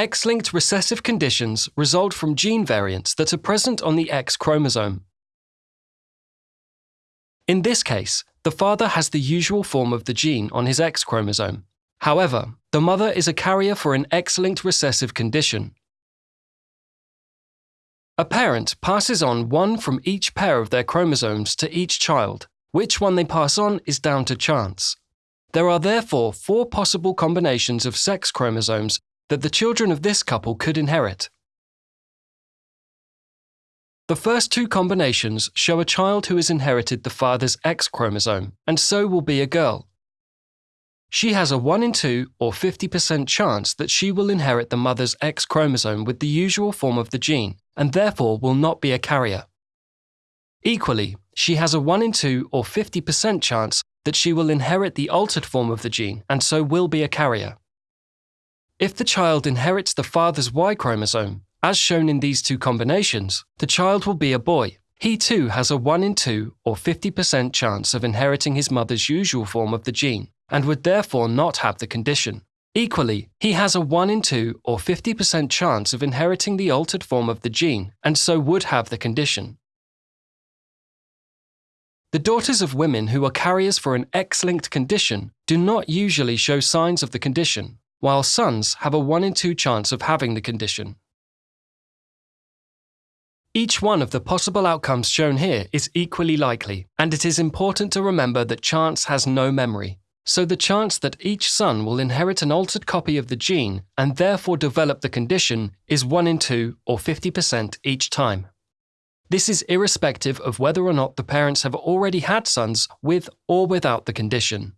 X linked recessive conditions result from gene variants that are present on the X chromosome. In this case, the father has the usual form of the gene on his X chromosome. However, the mother is a carrier for an X linked recessive condition. A parent passes on one from each pair of their chromosomes to each child. Which one they pass on is down to chance. There are therefore four possible combinations of sex chromosomes that the children of this couple could inherit. The first two combinations show a child who has inherited the father's X chromosome, and so will be a girl. She has a 1 in 2 or 50% chance that she will inherit the mother's X chromosome with the usual form of the gene, and therefore will not be a carrier. Equally, she has a 1 in 2 or 50% chance that she will inherit the altered form of the gene and so will be a carrier. If the child inherits the father's Y chromosome, as shown in these two combinations, the child will be a boy. He too has a 1 in 2 or 50% chance of inheriting his mother's usual form of the gene, and would therefore not have the condition. Equally, he has a 1 in 2 or 50% chance of inheriting the altered form of the gene, and so would have the condition. The daughters of women who are carriers for an X linked condition do not usually show signs of the condition, while sons have a 1 in 2 chance of having the condition. Each one of the possible outcomes shown here is equally likely, and it is important to remember that chance has no memory. So the chance that each son will inherit an altered copy of the gene and therefore develop the condition is 1 in 2 or 50% each time. This is irrespective of whether or not the parents have already had sons with or without the condition.